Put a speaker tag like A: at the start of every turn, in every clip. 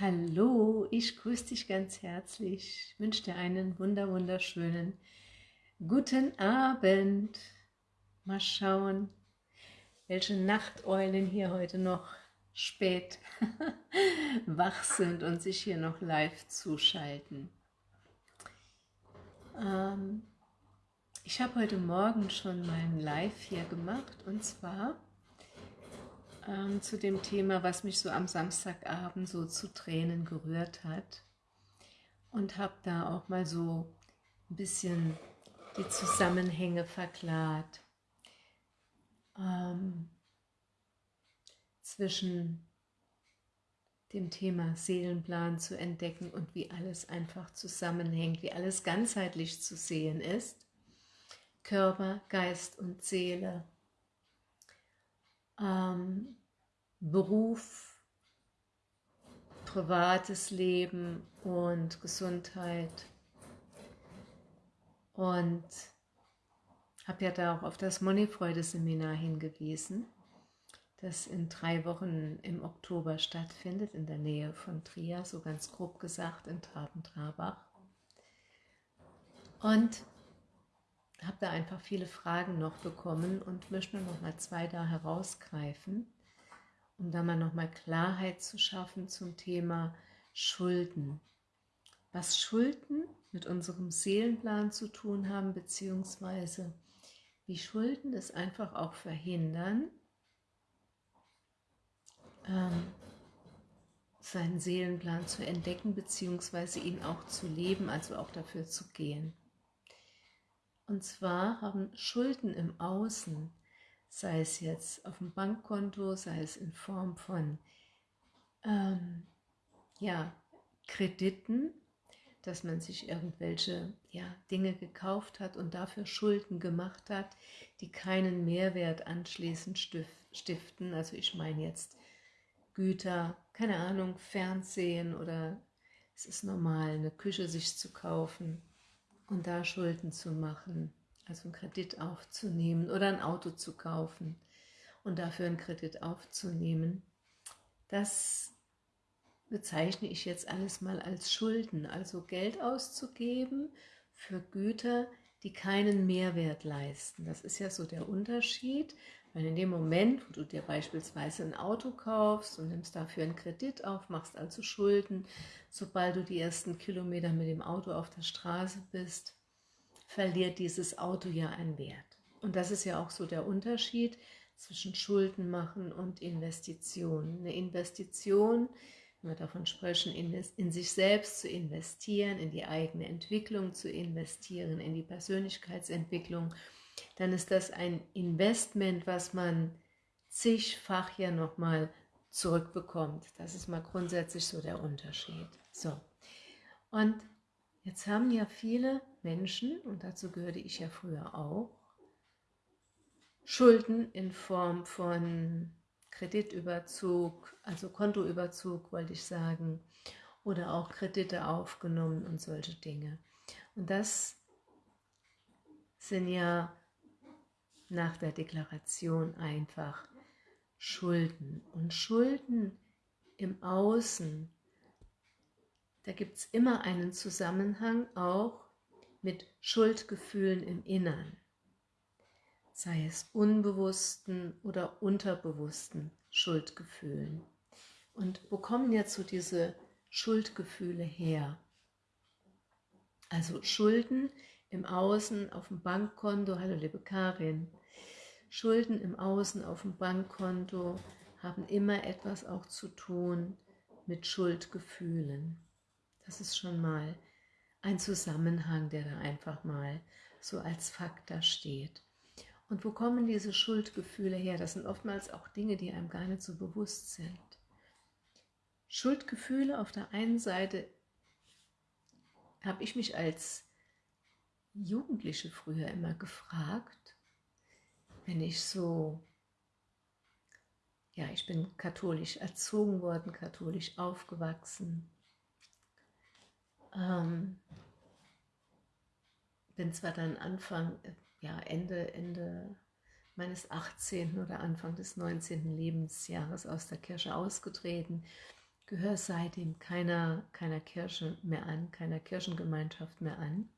A: Hallo, ich grüße dich ganz herzlich, ich wünsche dir einen wunder wunderschönen guten Abend. Mal schauen, welche Nachteulen hier heute noch spät wach sind und sich hier noch live zuschalten. Ähm, ich habe heute Morgen schon mein Live hier gemacht und zwar ähm, zu dem Thema, was mich so am Samstagabend so zu Tränen gerührt hat. Und habe da auch mal so ein bisschen die Zusammenhänge verklart ähm, zwischen dem Thema Seelenplan zu entdecken und wie alles einfach zusammenhängt, wie alles ganzheitlich zu sehen ist. Körper, Geist und Seele ähm, Beruf, privates Leben und Gesundheit. Und habe ja da auch auf das Moneyfreude-Seminar hingewiesen, das in drei Wochen im Oktober stattfindet, in der Nähe von Trier, so ganz grob gesagt, in Traben-Trabach. Und habe da einfach viele Fragen noch bekommen und möchte noch mal zwei da herausgreifen, um da mal noch mal Klarheit zu schaffen zum Thema Schulden. Was Schulden mit unserem Seelenplan zu tun haben, beziehungsweise wie Schulden es einfach auch verhindern, ähm, seinen Seelenplan zu entdecken, beziehungsweise ihn auch zu leben, also auch dafür zu gehen. Und zwar haben Schulden im Außen, sei es jetzt auf dem Bankkonto, sei es in Form von ähm, ja, Krediten, dass man sich irgendwelche ja, Dinge gekauft hat und dafür Schulden gemacht hat, die keinen Mehrwert anschließend stiften. Also ich meine jetzt Güter, keine Ahnung, Fernsehen oder es ist normal, eine Küche sich zu kaufen und da Schulden zu machen, also einen Kredit aufzunehmen oder ein Auto zu kaufen und dafür einen Kredit aufzunehmen, das bezeichne ich jetzt alles mal als Schulden, also Geld auszugeben für Güter, die keinen Mehrwert leisten. Das ist ja so der Unterschied, weil in dem Moment, wo du dir beispielsweise ein Auto kaufst und nimmst dafür einen Kredit auf, machst also Schulden, sobald du die ersten Kilometer mit dem Auto auf der Straße bist, verliert dieses Auto ja einen Wert. Und das ist ja auch so der Unterschied zwischen Schulden machen und Investitionen. Eine Investition, wenn wir davon sprechen, in sich selbst zu investieren, in die eigene Entwicklung zu investieren, in die Persönlichkeitsentwicklung, dann ist das ein Investment, was man zigfach ja nochmal zurückbekommt. Das ist mal grundsätzlich so der Unterschied. So, und jetzt haben ja viele Menschen, und dazu gehörte ich ja früher auch, Schulden in Form von Kreditüberzug, also Kontoüberzug wollte ich sagen, oder auch Kredite aufgenommen und solche Dinge. Und das sind ja nach der Deklaration einfach Schulden. Und Schulden im Außen, da gibt es immer einen Zusammenhang auch mit Schuldgefühlen im Innern, sei es unbewussten oder unterbewussten Schuldgefühlen. Und wo kommen jetzt so diese Schuldgefühle her? Also Schulden im Außen auf dem Bankkonto, hallo liebe Karin, Schulden im Außen auf dem Bankkonto haben immer etwas auch zu tun mit Schuldgefühlen. Das ist schon mal ein Zusammenhang, der da einfach mal so als Fakt da steht. Und wo kommen diese Schuldgefühle her? Das sind oftmals auch Dinge, die einem gar nicht so bewusst sind. Schuldgefühle auf der einen Seite habe ich mich als Jugendliche früher immer gefragt, wenn ich so, ja, ich bin katholisch erzogen worden, katholisch aufgewachsen, ähm, bin zwar dann Anfang, ja, Ende, Ende meines 18. oder Anfang des 19. Lebensjahres aus der Kirche ausgetreten, gehöre seitdem keiner, keiner Kirche mehr an, keiner Kirchengemeinschaft mehr an.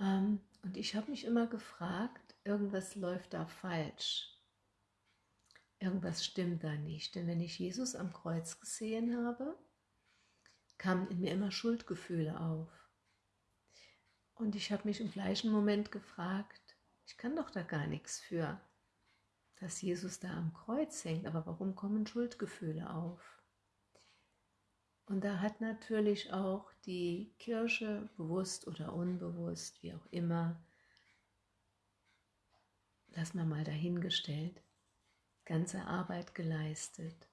A: Ähm, und ich habe mich immer gefragt, irgendwas läuft da falsch. Irgendwas stimmt da nicht. Denn wenn ich Jesus am Kreuz gesehen habe, kamen in mir immer Schuldgefühle auf. Und ich habe mich im gleichen Moment gefragt, ich kann doch da gar nichts für, dass Jesus da am Kreuz hängt, aber warum kommen Schuldgefühle auf? Und da hat natürlich auch die Kirche, bewusst oder unbewusst, wie auch immer, lass mal mal dahingestellt, ganze Arbeit geleistet.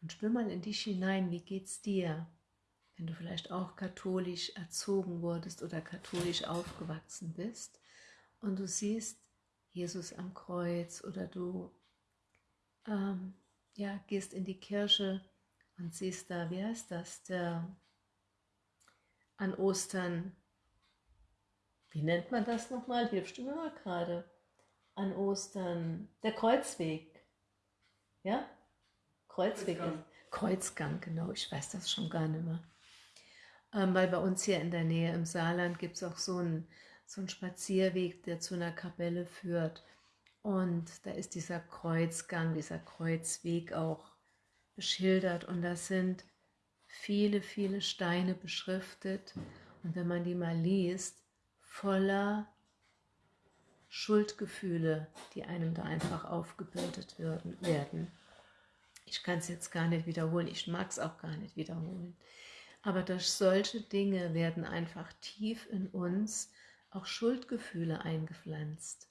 A: Und spür mal in dich hinein, wie geht's dir, wenn du vielleicht auch katholisch erzogen wurdest oder katholisch aufgewachsen bist und du siehst Jesus am Kreuz oder du ähm, ja, gehst in die Kirche und siehst da, wie heißt das, der an Ostern, wie nennt man das nochmal? Hilfst du mir mal gerade? An Ostern, der Kreuzweg. Ja? Kreuzweg. Kreuzgang. Kreuzgang, genau. Ich weiß das schon gar nicht mehr. Ähm, weil bei uns hier in der Nähe im Saarland gibt es auch so einen, so einen Spazierweg, der zu einer Kapelle führt. Und da ist dieser Kreuzgang, dieser Kreuzweg auch beschildert und da sind viele, viele Steine beschriftet und wenn man die mal liest, voller Schuldgefühle, die einem da einfach aufgebürdet werden. Ich kann es jetzt gar nicht wiederholen, ich mag es auch gar nicht wiederholen. Aber durch solche Dinge werden einfach tief in uns auch Schuldgefühle eingepflanzt.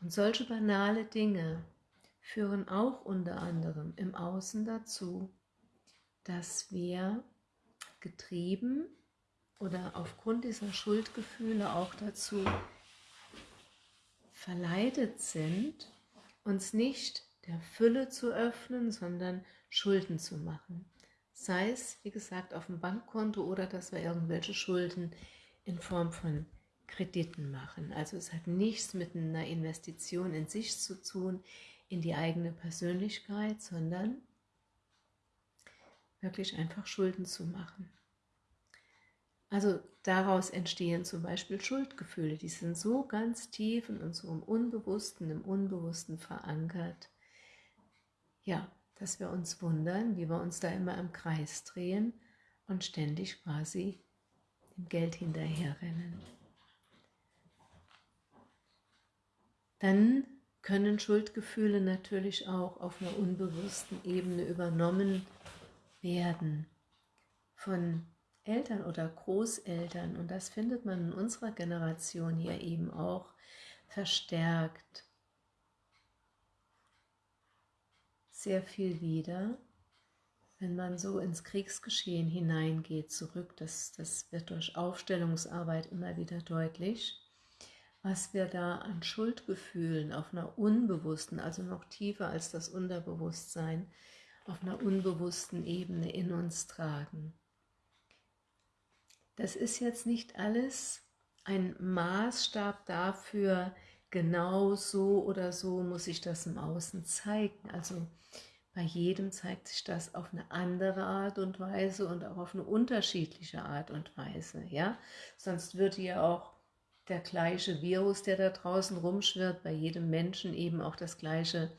A: Und solche banale Dinge, führen auch unter anderem im Außen dazu, dass wir getrieben oder aufgrund dieser Schuldgefühle auch dazu verleitet sind, uns nicht der Fülle zu öffnen, sondern Schulden zu machen. Sei es, wie gesagt, auf dem Bankkonto oder dass wir irgendwelche Schulden in Form von Krediten machen. Also es hat nichts mit einer Investition in sich zu tun, in die eigene Persönlichkeit, sondern wirklich einfach Schulden zu machen. Also daraus entstehen zum Beispiel Schuldgefühle, die sind so ganz tief in unserem Unbewussten, im Unbewussten verankert, ja, dass wir uns wundern, wie wir uns da immer im Kreis drehen und ständig quasi dem Geld hinterherrennen. Dann können Schuldgefühle natürlich auch auf einer unbewussten Ebene übernommen werden von Eltern oder Großeltern. Und das findet man in unserer Generation hier eben auch verstärkt sehr viel wieder, wenn man so ins Kriegsgeschehen hineingeht, zurück. Das, das wird durch Aufstellungsarbeit immer wieder deutlich was wir da an Schuldgefühlen auf einer unbewussten, also noch tiefer als das Unterbewusstsein, auf einer unbewussten Ebene in uns tragen. Das ist jetzt nicht alles ein Maßstab dafür, genau so oder so muss sich das im Außen zeigen. Also bei jedem zeigt sich das auf eine andere Art und Weise und auch auf eine unterschiedliche Art und Weise. Ja? Sonst würde ja auch der gleiche Virus, der da draußen rumschwirrt, bei jedem Menschen eben auch das gleiche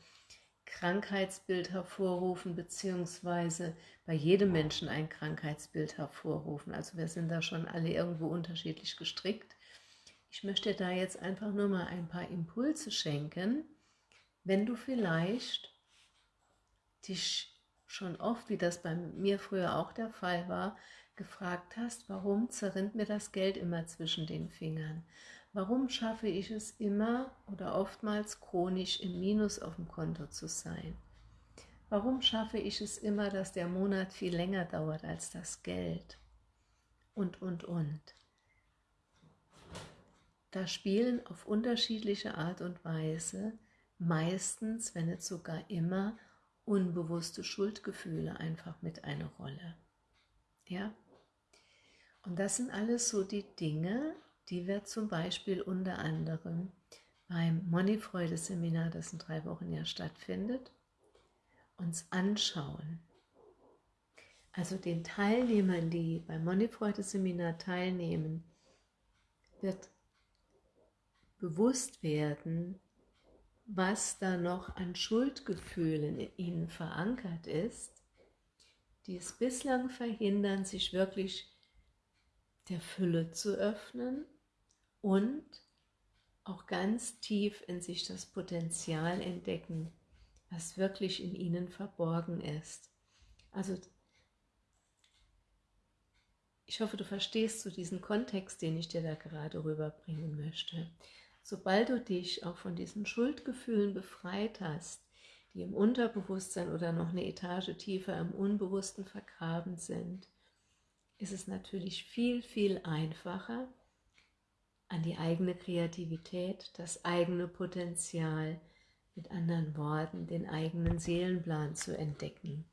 A: Krankheitsbild hervorrufen, beziehungsweise bei jedem Menschen ein Krankheitsbild hervorrufen. Also wir sind da schon alle irgendwo unterschiedlich gestrickt. Ich möchte da jetzt einfach nur mal ein paar Impulse schenken, wenn du vielleicht dich schon oft, wie das bei mir früher auch der Fall war, gefragt hast, warum zerrinnt mir das Geld immer zwischen den Fingern? Warum schaffe ich es immer oder oftmals chronisch im Minus auf dem Konto zu sein? Warum schaffe ich es immer, dass der Monat viel länger dauert als das Geld? Und, und, und. Da spielen auf unterschiedliche Art und Weise meistens, wenn nicht sogar immer, unbewusste Schuldgefühle einfach mit eine Rolle. Ja? Und das sind alles so die Dinge, die wir zum Beispiel unter anderem beim Moneyfreude-Seminar, das in drei Wochen ja stattfindet, uns anschauen. Also den Teilnehmern, die beim Moneyfreude-Seminar teilnehmen, wird bewusst werden, was da noch an Schuldgefühlen in ihnen verankert ist, die es bislang verhindern, sich wirklich der Fülle zu öffnen und auch ganz tief in sich das Potenzial entdecken, was wirklich in ihnen verborgen ist. Also ich hoffe, du verstehst so diesen Kontext, den ich dir da gerade rüberbringen möchte. Sobald du dich auch von diesen Schuldgefühlen befreit hast, die im Unterbewusstsein oder noch eine Etage tiefer im Unbewussten vergraben sind, ist es natürlich viel, viel einfacher, an die eigene Kreativität, das eigene Potenzial, mit anderen Worten, den eigenen Seelenplan zu entdecken.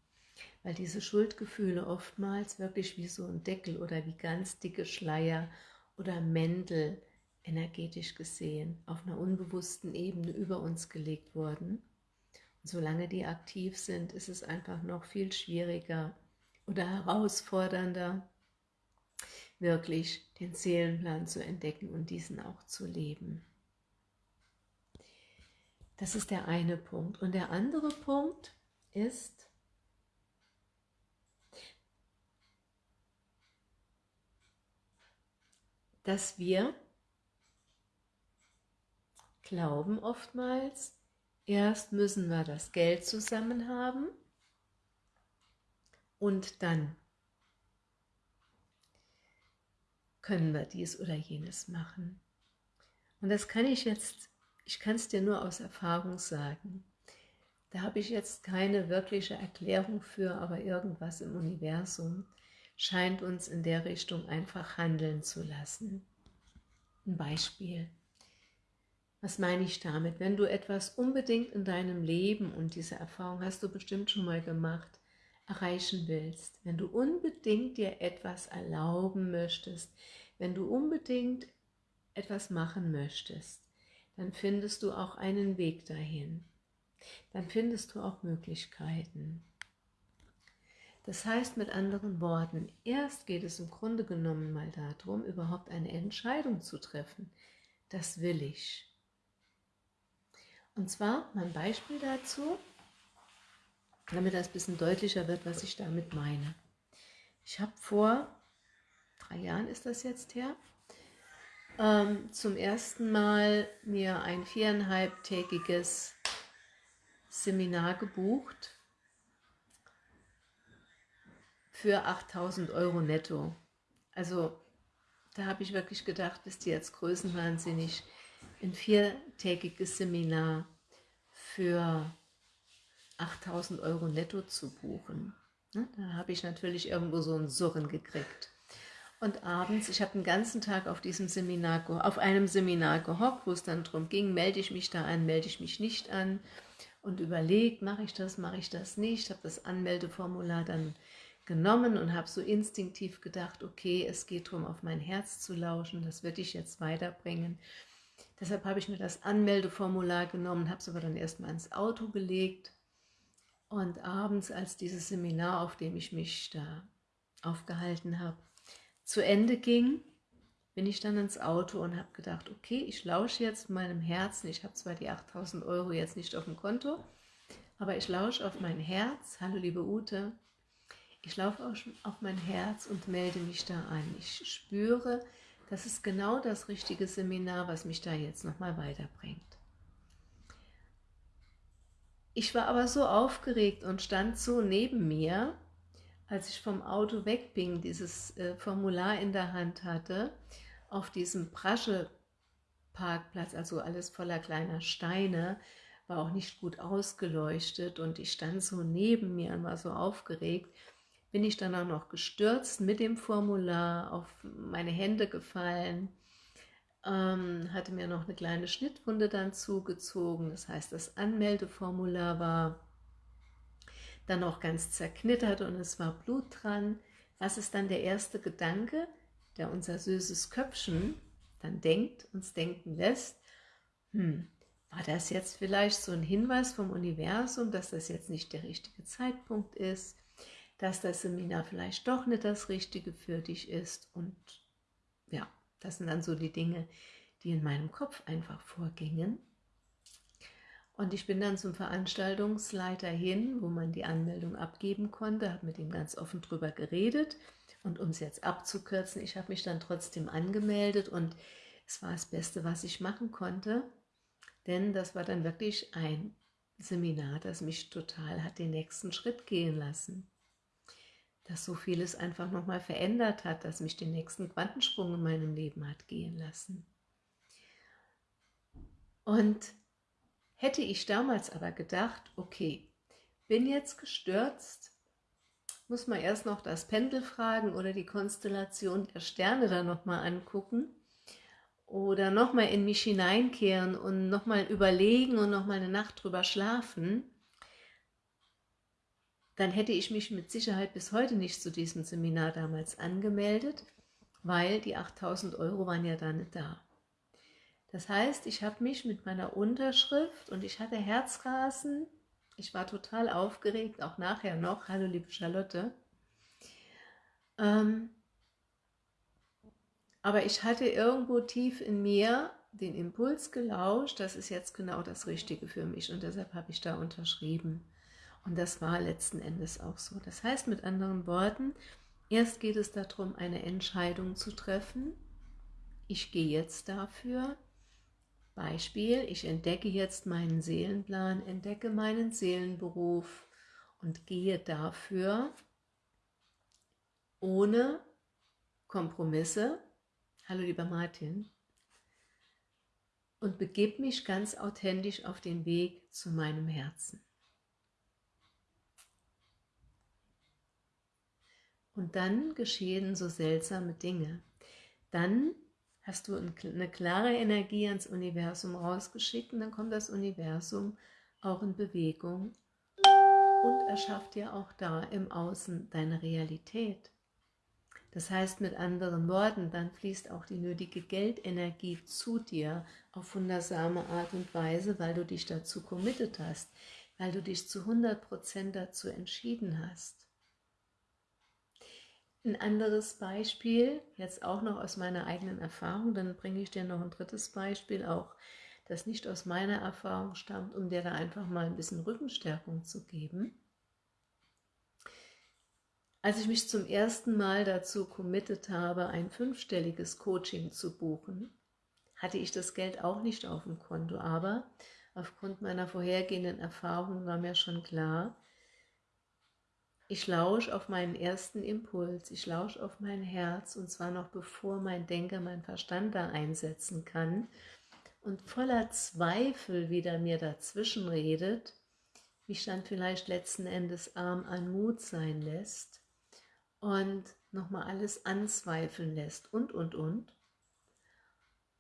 A: Weil diese Schuldgefühle oftmals wirklich wie so ein Deckel oder wie ganz dicke Schleier oder Mäntel energetisch gesehen auf einer unbewussten Ebene über uns gelegt wurden. Und solange die aktiv sind, ist es einfach noch viel schwieriger oder herausfordernder, wirklich den Seelenplan zu entdecken und diesen auch zu leben. Das ist der eine Punkt. Und der andere Punkt ist, dass wir glauben oftmals, erst müssen wir das Geld zusammen haben und dann können wir dies oder jenes machen. Und das kann ich jetzt, ich kann es dir nur aus Erfahrung sagen. Da habe ich jetzt keine wirkliche Erklärung für, aber irgendwas im Universum scheint uns in der Richtung einfach handeln zu lassen. Ein Beispiel. Was meine ich damit? Wenn du etwas unbedingt in deinem Leben, und diese Erfahrung hast du bestimmt schon mal gemacht, erreichen willst, wenn du unbedingt dir etwas erlauben möchtest, wenn du unbedingt etwas machen möchtest, dann findest du auch einen Weg dahin. Dann findest du auch Möglichkeiten. Das heißt mit anderen Worten, erst geht es im Grunde genommen mal darum, überhaupt eine Entscheidung zu treffen. Das will ich. Und zwar mein Beispiel dazu, damit das ein bisschen deutlicher wird, was ich damit meine. Ich habe vor drei Jahren ist das jetzt her, ähm, zum ersten Mal mir ein viereinhalbtägiges Seminar gebucht für 8000 Euro netto. Also da habe ich wirklich gedacht, bist du jetzt größenwahnsinnig, ein viertägiges Seminar für 8000 Euro netto zu buchen. Ne, da habe ich natürlich irgendwo so ein Surren gekriegt. Und abends, ich habe den ganzen Tag auf diesem Seminar, auf einem Seminar gehockt, wo es dann darum ging, melde ich mich da an, melde ich mich nicht an und überlegt, mache ich das, mache ich das nicht, habe das Anmeldeformular dann genommen und habe so instinktiv gedacht, okay, es geht darum, auf mein Herz zu lauschen, das würde ich jetzt weiterbringen. Deshalb habe ich mir das Anmeldeformular genommen, habe es aber dann erstmal ins Auto gelegt und abends, als dieses Seminar, auf dem ich mich da aufgehalten habe, zu Ende ging, bin ich dann ins Auto und habe gedacht, okay, ich lausche jetzt meinem Herzen. Ich habe zwar die 8000 Euro jetzt nicht auf dem Konto, aber ich lausche auf mein Herz. Hallo liebe Ute, ich laufe auf mein Herz und melde mich da an. Ich spüre, das ist genau das richtige Seminar, was mich da jetzt nochmal weiterbringt. Ich war aber so aufgeregt und stand so neben mir, als ich vom Auto weg bin, dieses äh, Formular in der Hand hatte, auf diesem Prasche-Parkplatz, also alles voller kleiner Steine, war auch nicht gut ausgeleuchtet und ich stand so neben mir und war so aufgeregt, bin ich dann auch noch gestürzt mit dem Formular, auf meine Hände gefallen, ähm, hatte mir noch eine kleine Schnittwunde dann zugezogen. Das heißt, das Anmeldeformular war dann auch ganz zerknittert und es war Blut dran. Was ist dann der erste Gedanke, der unser süßes Köpfchen dann denkt, uns denken lässt? Hm, war das jetzt vielleicht so ein Hinweis vom Universum, dass das jetzt nicht der richtige Zeitpunkt ist, dass das Seminar vielleicht doch nicht das Richtige für dich ist und ja, das sind dann so die Dinge, die in meinem Kopf einfach vorgingen. Und ich bin dann zum Veranstaltungsleiter hin, wo man die Anmeldung abgeben konnte, habe mit ihm ganz offen drüber geredet. Und um es jetzt abzukürzen, ich habe mich dann trotzdem angemeldet und es war das Beste, was ich machen konnte, denn das war dann wirklich ein Seminar, das mich total hat den nächsten Schritt gehen lassen. Dass so vieles einfach nochmal verändert hat, dass mich den nächsten Quantensprung in meinem Leben hat gehen lassen. Und hätte ich damals aber gedacht, okay, bin jetzt gestürzt, muss man erst noch das Pendel fragen oder die Konstellation der Sterne da nochmal angucken oder nochmal in mich hineinkehren und nochmal überlegen und nochmal eine Nacht drüber schlafen, dann hätte ich mich mit Sicherheit bis heute nicht zu diesem Seminar damals angemeldet, weil die 8000 Euro waren ja da nicht da. Das heißt, ich habe mich mit meiner Unterschrift und ich hatte Herzrasen, ich war total aufgeregt, auch nachher noch, hallo liebe Charlotte, ähm, aber ich hatte irgendwo tief in mir den Impuls gelauscht, das ist jetzt genau das Richtige für mich und deshalb habe ich da unterschrieben. Und das war letzten Endes auch so. Das heißt mit anderen Worten, erst geht es darum, eine Entscheidung zu treffen. Ich gehe jetzt dafür. Beispiel, ich entdecke jetzt meinen Seelenplan, entdecke meinen Seelenberuf und gehe dafür ohne Kompromisse, hallo lieber Martin, und begebe mich ganz authentisch auf den Weg zu meinem Herzen. Und dann geschehen so seltsame Dinge. Dann hast du eine klare Energie ans Universum rausgeschickt und dann kommt das Universum auch in Bewegung und erschafft dir auch da im Außen deine Realität. Das heißt mit anderen Worten, dann fließt auch die nötige Geldenergie zu dir auf wundersame Art und Weise, weil du dich dazu committed hast, weil du dich zu 100% dazu entschieden hast. Ein anderes Beispiel, jetzt auch noch aus meiner eigenen Erfahrung, dann bringe ich dir noch ein drittes Beispiel, auch das nicht aus meiner Erfahrung stammt, um dir da einfach mal ein bisschen Rückenstärkung zu geben. Als ich mich zum ersten Mal dazu committed habe, ein fünfstelliges Coaching zu buchen, hatte ich das Geld auch nicht auf dem Konto, aber aufgrund meiner vorhergehenden Erfahrungen war mir schon klar, ich lausche auf meinen ersten Impuls, ich lausche auf mein Herz und zwar noch bevor mein Denker, mein Verstand da einsetzen kann und voller Zweifel wieder mir dazwischen redet, mich dann vielleicht letzten Endes arm an Mut sein lässt und nochmal alles anzweifeln lässt und, und, und.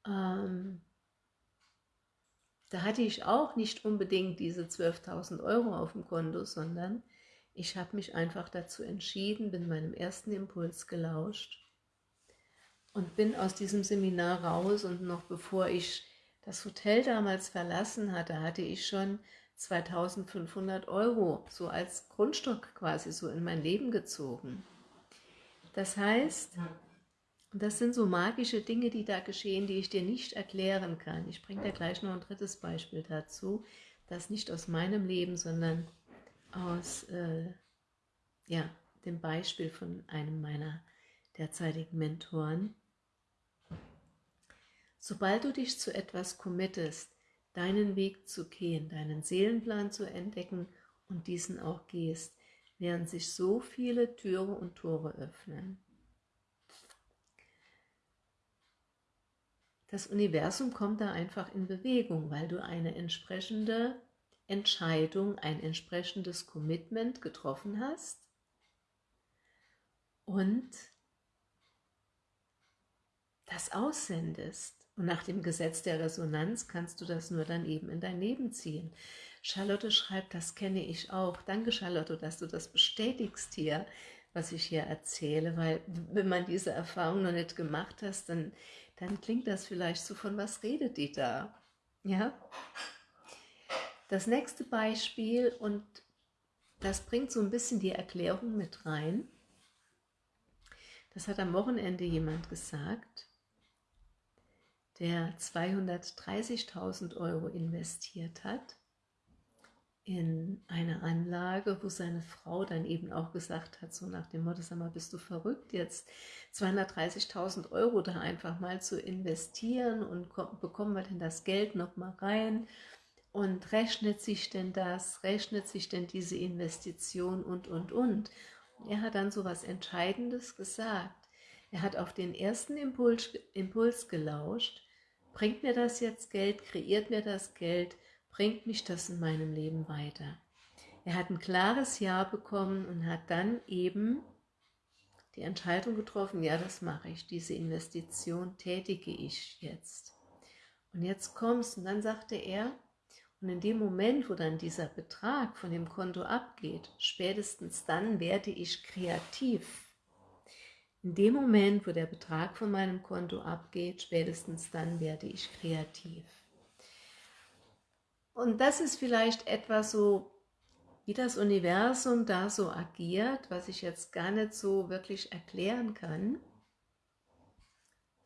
A: Ähm, da hatte ich auch nicht unbedingt diese 12.000 Euro auf dem Konto, sondern ich habe mich einfach dazu entschieden, bin meinem ersten Impuls gelauscht und bin aus diesem Seminar raus und noch bevor ich das Hotel damals verlassen hatte, hatte ich schon 2500 Euro so als Grundstock quasi so in mein Leben gezogen. Das heißt, das sind so magische Dinge, die da geschehen, die ich dir nicht erklären kann. Ich bringe dir gleich noch ein drittes Beispiel dazu, das nicht aus meinem Leben, sondern aus äh, ja, dem Beispiel von einem meiner derzeitigen Mentoren. Sobald du dich zu etwas committest, deinen Weg zu gehen, deinen Seelenplan zu entdecken und diesen auch gehst, während sich so viele Türe und Tore öffnen. Das Universum kommt da einfach in Bewegung, weil du eine entsprechende Entscheidung, ein entsprechendes Commitment getroffen hast und das aussendest. Und nach dem Gesetz der Resonanz kannst du das nur dann eben in dein Leben ziehen. Charlotte schreibt, das kenne ich auch. Danke, Charlotte, dass du das bestätigst hier, was ich hier erzähle, weil wenn man diese Erfahrung noch nicht gemacht hat, dann, dann klingt das vielleicht so, von was redet die da? Ja? Das nächste Beispiel, und das bringt so ein bisschen die Erklärung mit rein, das hat am Wochenende jemand gesagt, der 230.000 Euro investiert hat in eine Anlage, wo seine Frau dann eben auch gesagt hat, so nach dem Motto, sag mal, bist du verrückt, jetzt 230.000 Euro da einfach mal zu investieren und bekommen wir denn das Geld noch mal rein und rechnet sich denn das, rechnet sich denn diese Investition und, und, und. Er hat dann so was Entscheidendes gesagt. Er hat auf den ersten Impuls, Impuls gelauscht. Bringt mir das jetzt Geld? Kreiert mir das Geld? Bringt mich das in meinem Leben weiter? Er hat ein klares Ja bekommen und hat dann eben die Entscheidung getroffen, ja, das mache ich, diese Investition tätige ich jetzt. Und jetzt kommst und dann sagte er, und in dem Moment, wo dann dieser Betrag von dem Konto abgeht, spätestens dann werde ich kreativ. In dem Moment, wo der Betrag von meinem Konto abgeht, spätestens dann werde ich kreativ. Und das ist vielleicht etwas so, wie das Universum da so agiert, was ich jetzt gar nicht so wirklich erklären kann,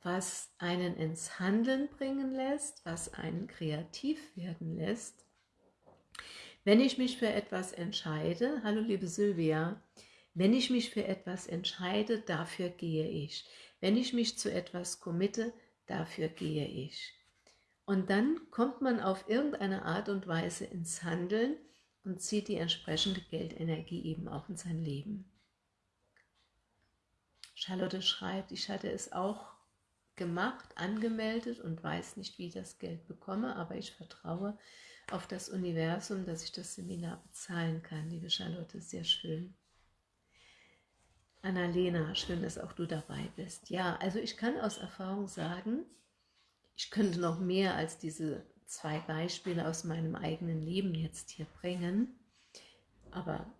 A: was einen ins Handeln bringen lässt, was einen kreativ werden lässt. Wenn ich mich für etwas entscheide, hallo liebe Sylvia, wenn ich mich für etwas entscheide, dafür gehe ich. Wenn ich mich zu etwas committe, dafür gehe ich. Und dann kommt man auf irgendeine Art und Weise ins Handeln und zieht die entsprechende Geldenergie eben auch in sein Leben. Charlotte schreibt, ich hatte es auch gemacht, angemeldet und weiß nicht, wie ich das Geld bekomme, aber ich vertraue auf das Universum, dass ich das Seminar bezahlen kann. Liebe Charlotte, sehr schön. Annalena, schön, dass auch du dabei bist. Ja, also ich kann aus Erfahrung sagen, ich könnte noch mehr als diese zwei Beispiele aus meinem eigenen Leben jetzt hier bringen, aber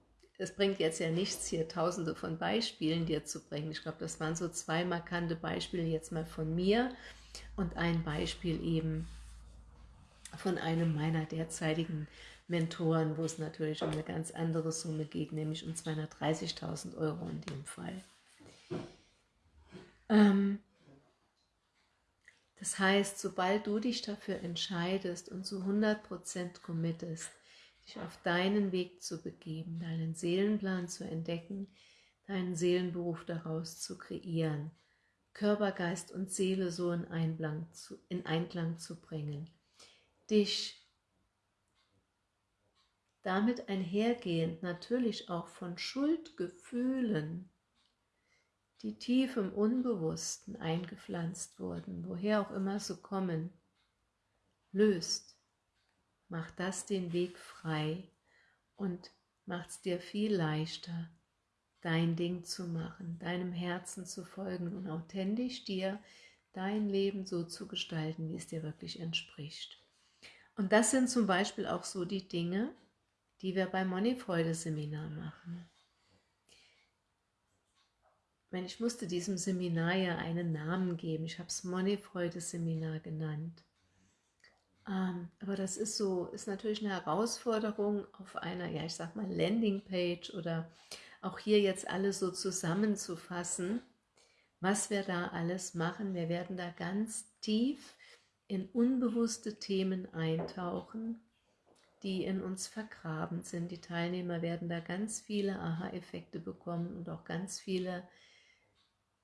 A: es bringt jetzt ja nichts, hier tausende von Beispielen dir zu bringen. Ich glaube, das waren so zwei markante Beispiele jetzt mal von mir und ein Beispiel eben von einem meiner derzeitigen Mentoren, wo es natürlich um eine ganz andere Summe geht, nämlich um 230.000 Euro in dem Fall. Ähm, das heißt, sobald du dich dafür entscheidest und zu 100% committest, dich auf deinen Weg zu begeben, deinen Seelenplan zu entdecken, deinen Seelenberuf daraus zu kreieren, Körper, Geist und Seele so in Einklang zu, in Einklang zu bringen, dich damit einhergehend natürlich auch von Schuldgefühlen, die tief im Unbewussten eingepflanzt wurden, woher auch immer so kommen, löst macht das den Weg frei und macht es dir viel leichter, dein Ding zu machen, deinem Herzen zu folgen und authentisch dir dein Leben so zu gestalten, wie es dir wirklich entspricht. Und das sind zum Beispiel auch so die Dinge, die wir beim Moneyfreude-Seminar machen. Ich musste diesem Seminar ja einen Namen geben. Ich habe es Moneyfreude-Seminar genannt. Ähm, aber das ist so, ist natürlich eine Herausforderung auf einer, ja ich sag mal Landingpage oder auch hier jetzt alles so zusammenzufassen, was wir da alles machen. Wir werden da ganz tief in unbewusste Themen eintauchen, die in uns vergraben sind. Die Teilnehmer werden da ganz viele Aha-Effekte bekommen und auch ganz viele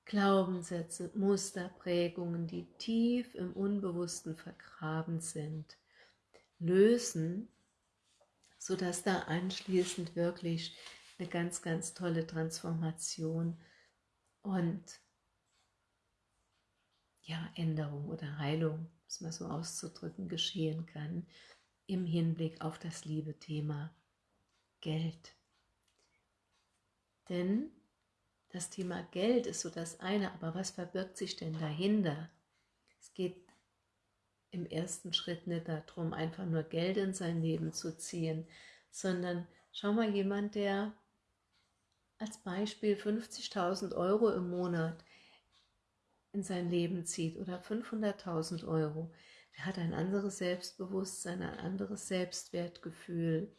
A: Glaubenssätze, Muster, Prägungen, die tief im Unbewussten vergraben sind, lösen, sodass da anschließend wirklich eine ganz, ganz tolle Transformation und ja, Änderung oder Heilung, es mal so auszudrücken, geschehen kann im Hinblick auf das liebe Thema Geld. Denn das Thema Geld ist so das eine, aber was verbirgt sich denn dahinter? Es geht im ersten Schritt nicht darum, einfach nur Geld in sein Leben zu ziehen, sondern schau mal jemand, der als Beispiel 50.000 Euro im Monat in sein Leben zieht oder 500.000 Euro, Er hat ein anderes Selbstbewusstsein, ein anderes Selbstwertgefühl,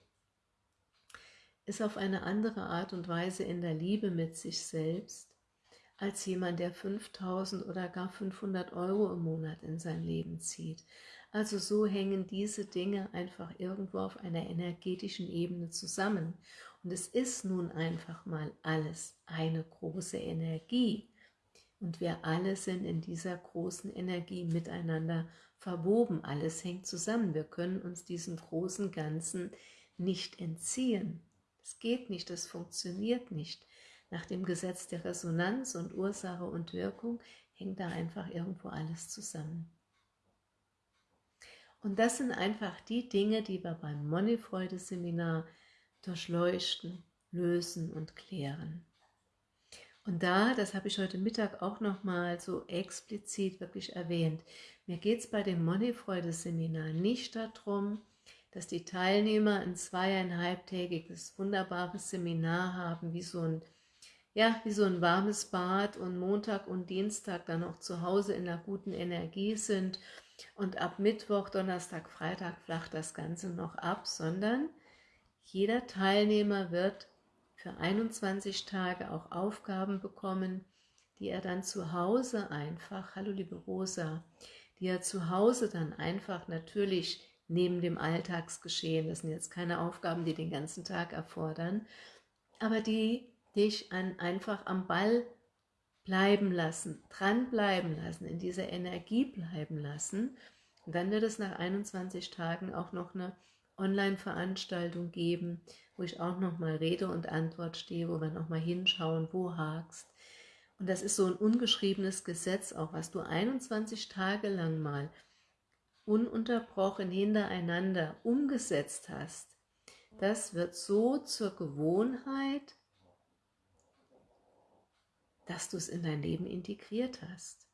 A: ist auf eine andere Art und Weise in der Liebe mit sich selbst, als jemand, der 5000 oder gar 500 Euro im Monat in sein Leben zieht. Also so hängen diese Dinge einfach irgendwo auf einer energetischen Ebene zusammen. Und es ist nun einfach mal alles eine große Energie. Und wir alle sind in dieser großen Energie miteinander verwoben. Alles hängt zusammen. Wir können uns diesem großen Ganzen nicht entziehen. Es geht nicht, es funktioniert nicht. Nach dem Gesetz der Resonanz und Ursache und Wirkung hängt da einfach irgendwo alles zusammen. Und das sind einfach die Dinge, die wir beim Moneyfreude-Seminar durchleuchten, lösen und klären. Und da, das habe ich heute Mittag auch nochmal so explizit wirklich erwähnt, mir geht es bei dem Moneyfreude-Seminar nicht darum, dass die Teilnehmer ein zweieinhalbtägiges wunderbares Seminar haben, wie so ein ja, wie so ein warmes Bad und Montag und Dienstag dann auch zu Hause in einer guten Energie sind. Und ab Mittwoch, Donnerstag, Freitag flacht das Ganze noch ab, sondern jeder Teilnehmer wird für 21 Tage auch Aufgaben bekommen, die er dann zu Hause einfach, hallo liebe Rosa, die er zu Hause dann einfach natürlich neben dem Alltagsgeschehen, das sind jetzt keine Aufgaben, die den ganzen Tag erfordern, aber die dich einfach am Ball bleiben lassen, dranbleiben lassen, in dieser Energie bleiben lassen. Und dann wird es nach 21 Tagen auch noch eine Online-Veranstaltung geben, wo ich auch nochmal Rede und Antwort stehe, wo wir nochmal hinschauen, wo hakst. Und das ist so ein ungeschriebenes Gesetz auch, was du 21 Tage lang mal ununterbrochen hintereinander umgesetzt hast. Das wird so zur Gewohnheit, dass du es in dein Leben integriert hast.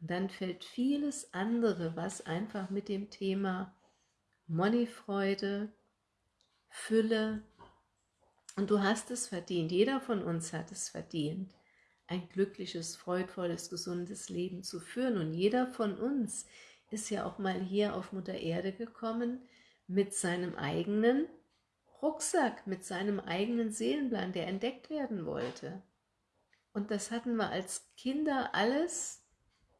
A: Und dann fällt vieles andere, was einfach mit dem Thema Moneyfreude, Fülle, und du hast es verdient, jeder von uns hat es verdient, ein glückliches, freudvolles, gesundes Leben zu führen. Und jeder von uns ist ja auch mal hier auf Mutter Erde gekommen mit seinem eigenen Rucksack, mit seinem eigenen Seelenplan, der entdeckt werden wollte. Und das hatten wir als Kinder alles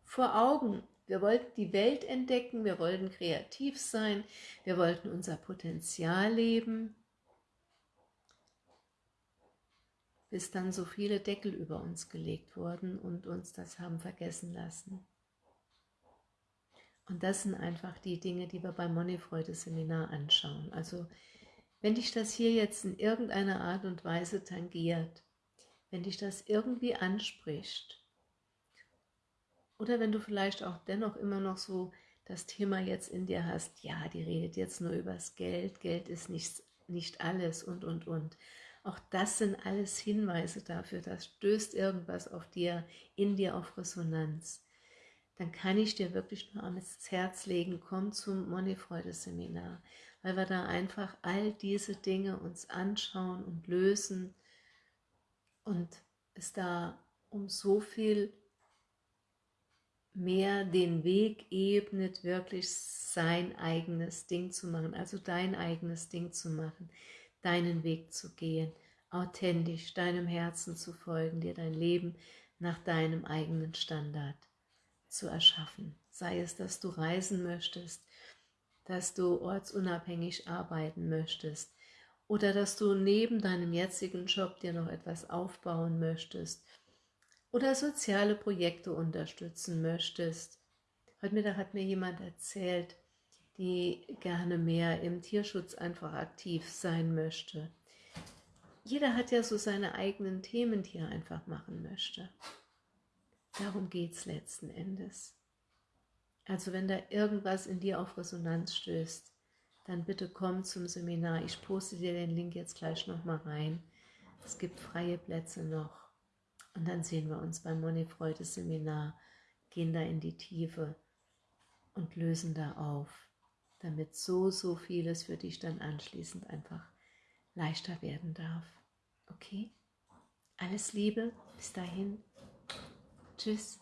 A: vor Augen. Wir wollten die Welt entdecken, wir wollten kreativ sein, wir wollten unser Potenzial leben, bis dann so viele Deckel über uns gelegt wurden und uns das haben vergessen lassen. Und das sind einfach die Dinge, die wir beim Moneyfreude-Seminar anschauen. Also wenn dich das hier jetzt in irgendeiner Art und Weise tangiert, wenn dich das irgendwie anspricht. Oder wenn du vielleicht auch dennoch immer noch so das Thema jetzt in dir hast, ja, die redet jetzt nur übers Geld, Geld ist nicht, nicht alles und, und, und. Auch das sind alles Hinweise dafür, das stößt irgendwas auf dir, in dir auf Resonanz. Dann kann ich dir wirklich nur ans Herz legen, komm zum Moneyfreude-Seminar, weil wir da einfach all diese Dinge uns anschauen und lösen, und es da um so viel mehr den Weg ebnet, wirklich sein eigenes Ding zu machen, also dein eigenes Ding zu machen, deinen Weg zu gehen, authentisch deinem Herzen zu folgen, dir dein Leben nach deinem eigenen Standard zu erschaffen. Sei es, dass du reisen möchtest, dass du ortsunabhängig arbeiten möchtest, oder dass du neben deinem jetzigen Job dir noch etwas aufbauen möchtest oder soziale Projekte unterstützen möchtest. Heute Mittag hat mir jemand erzählt, die gerne mehr im Tierschutz einfach aktiv sein möchte. Jeder hat ja so seine eigenen Themen, die er einfach machen möchte. Darum geht es letzten Endes. Also wenn da irgendwas in dir auf Resonanz stößt, dann bitte komm zum Seminar. Ich poste dir den Link jetzt gleich nochmal rein. Es gibt freie Plätze noch. Und dann sehen wir uns beim Moneyfreude Seminar, gehen da in die Tiefe und lösen da auf, damit so, so vieles für dich dann anschließend einfach leichter werden darf. Okay? Alles Liebe, bis dahin. Tschüss.